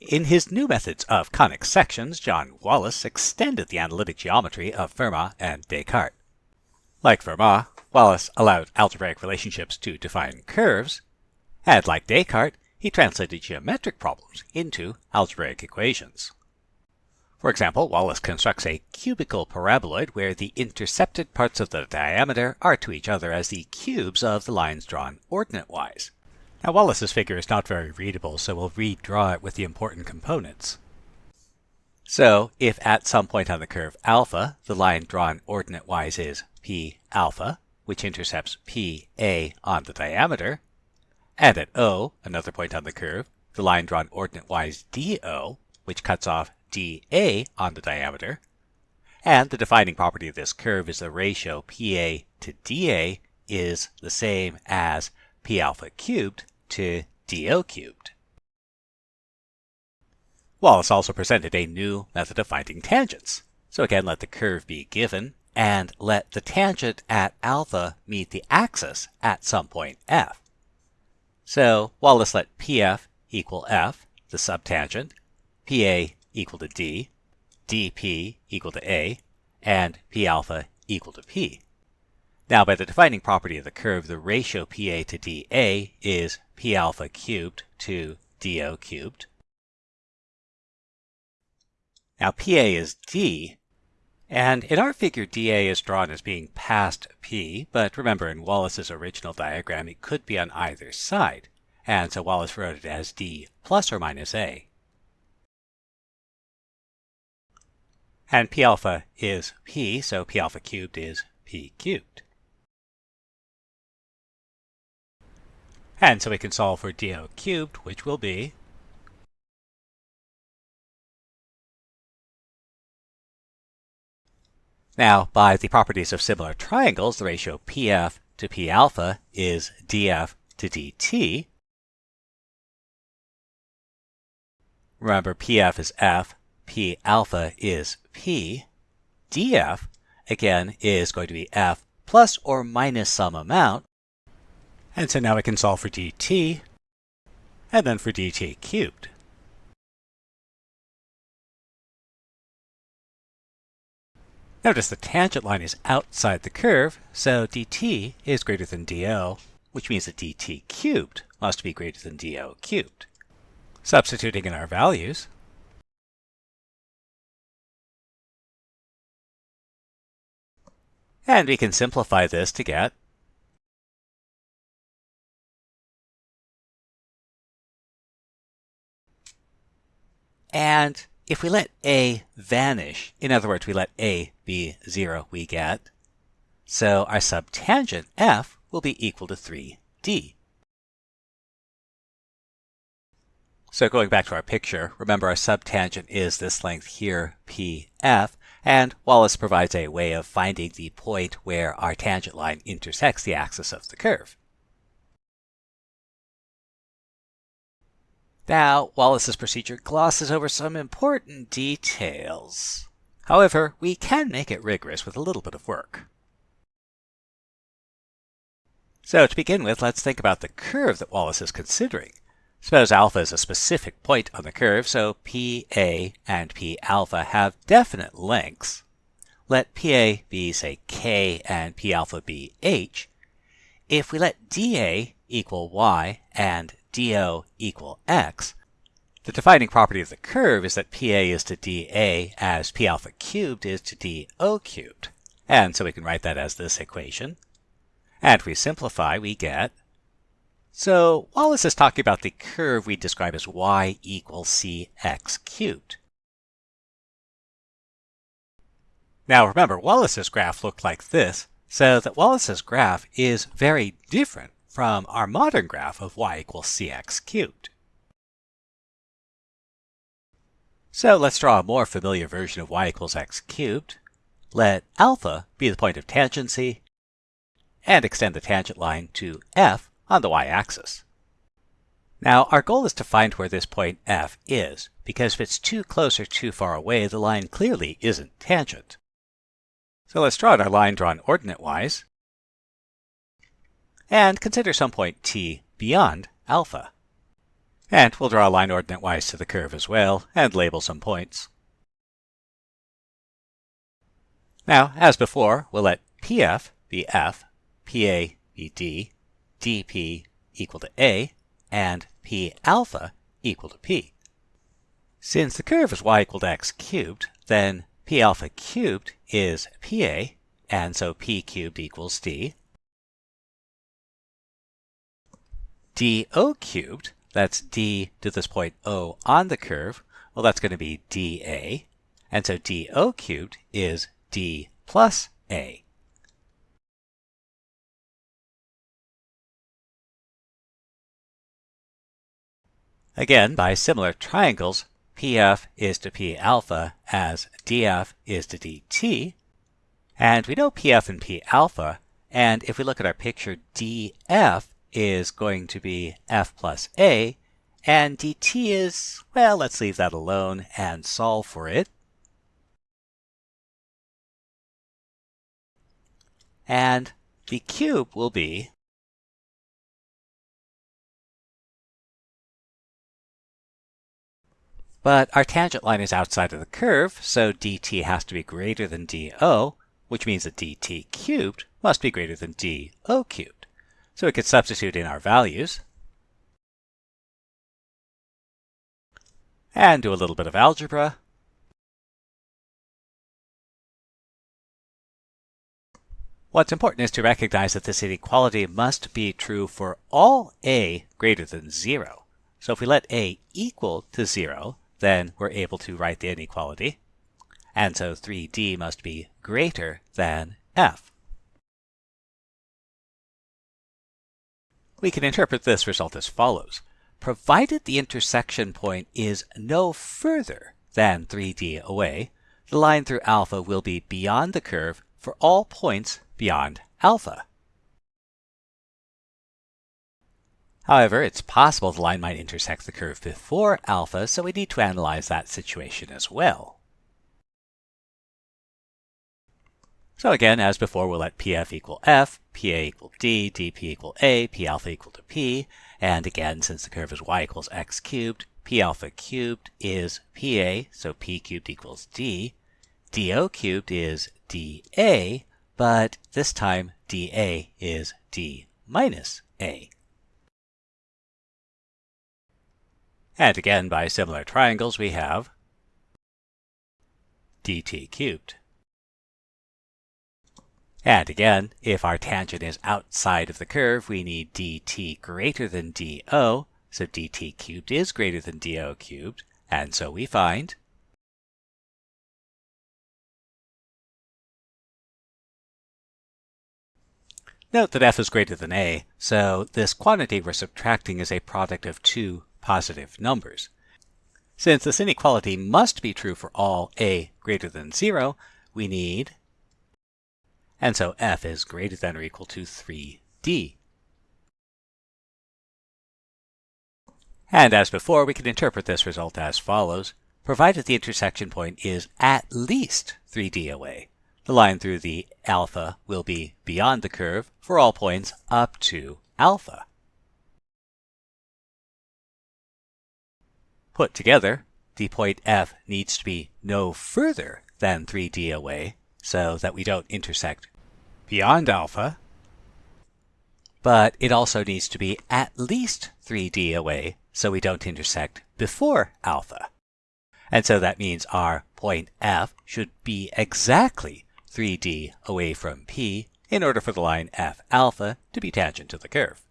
In his new methods of conic sections, John Wallis extended the analytic geometry of Fermat and Descartes. Like Fermat, Wallis allowed algebraic relationships to define curves, and like Descartes, he translated geometric problems into algebraic equations. For example, Wallis constructs a cubical paraboloid where the intercepted parts of the diameter are to each other as the cubes of the lines drawn ordinate-wise. Now Wallis's figure is not very readable, so we'll redraw it with the important components. So if at some point on the curve alpha, the line drawn ordinate-wise is p alpha, which intercepts pa on the diameter, and at O, another point on the curve, the line drawn ordinate-wise do, which cuts off dA on the diameter, and the defining property of this curve is the ratio PA to dA is the same as P alpha cubed to dO cubed. Wallis also presented a new method of finding tangents. So again, let the curve be given, and let the tangent at alpha meet the axis at some point f. So Wallis let PF equal f, the subtangent, PA equal to D, dP equal to A, and P alpha equal to P. Now by the defining property of the curve, the ratio PA to dA is P alpha cubed to dO cubed. Now PA is D, and in our figure dA is drawn as being past P, but remember in Wallis's original diagram it could be on either side, and so Wallis wrote it as D plus or minus A. And p alpha is p, so p alpha cubed is p cubed. And so we can solve for do cubed, which will be Now, by the properties of similar triangles, the ratio PF to P alpha is DF to DT. Remember, PF is F, P alpha is P, dF, again, is going to be F plus or minus some amount. And so now we can solve for dt, and then for dt cubed. Notice the tangent line is outside the curve, so dt is greater than do, which means that dt cubed must be greater than do cubed. Substituting in our values, And we can simplify this to get And if we let A vanish, in other words, we let A be 0, we get, so our subtangent F will be equal to 3D. So going back to our picture, remember our subtangent is this length here, PF, and Wallis provides a way of finding the point where our tangent line intersects the axis of the curve. Now, Wallis's procedure glosses over some important details. However, we can make it rigorous with a little bit of work. So to begin with, let's think about the curve that Wallis is considering. Suppose alpha is a specific point on the curve, so PA and P alpha have definite lengths. Let PA be, say, K and P alpha be H. If we let dA equal Y and DO equal X, the defining property of the curve is that PA is to dA as P alpha cubed is to DO cubed. And so we can write that as this equation. And we simplify, we get so Wallis is talking about the curve we describe as y equals cx cubed. Now remember, Wallis's graph looked like this, so that Wallis's graph is very different from our modern graph of y equals cx cubed. So let's draw a more familiar version of y equals x cubed. Let alpha be the point of tangency, and extend the tangent line to f on the y-axis. Now, our goal is to find where this point F is, because if it's too close or too far away, the line clearly isn't tangent. So let's draw our line drawn ordinate-wise, and consider some point t beyond alpha. And we'll draw a line ordinate-wise to the curve as well, and label some points. Now, as before, we'll let PF be F, PA be D, DP equal to A, and P alpha equal to P. Since the curve is y equal to x cubed, then P alpha cubed is PA, and so P cubed equals D. dO cubed, that's D to this point O on the curve, well that's going to be dA, and so dO cubed is D plus A. Again, by similar triangles, PF is to P alpha as DF is to DT. And we know PF and P alpha, and if we look at our picture, DF is going to be F plus A, and DT is, well, let's leave that alone and solve for it. And the cube will be But our tangent line is outside of the curve, so dt has to be greater than do, which means that dt cubed must be greater than do cubed. So we could substitute in our values. And do a little bit of algebra. What's important is to recognize that this inequality must be true for all a greater than 0. So if we let a equal to 0, then we're able to write the inequality. And so 3d must be greater than f. We can interpret this result as follows. Provided the intersection point is no further than 3d away, the line through alpha will be beyond the curve for all points beyond alpha. However, it's possible the line might intersect the curve before alpha, so we need to analyze that situation as well. So again, as before, we'll let PF equal F, PA equal D, DP equal A, P alpha equal to P, and again, since the curve is y equals x cubed, P alpha cubed is PA, so P cubed equals D, DO cubed is DA, but this time DA is D minus A. And again, by similar triangles, we have dt cubed. And again, if our tangent is outside of the curve, we need dt greater than do, so dt cubed is greater than do cubed, and so we find Note that f is greater than a, so this quantity we're subtracting is a product of two positive numbers. Since this inequality must be true for all a greater than 0, we need, and so f is greater than or equal to 3d. And as before, we can interpret this result as follows. Provided the intersection point is at least 3d away, the line through the alpha will be beyond the curve for all points up to alpha. Put together, the point F needs to be no further than 3d away so that we don't intersect beyond alpha, but it also needs to be at least 3d away so we don't intersect before alpha. And so that means our point F should be exactly 3d away from P in order for the line F alpha to be tangent to the curve.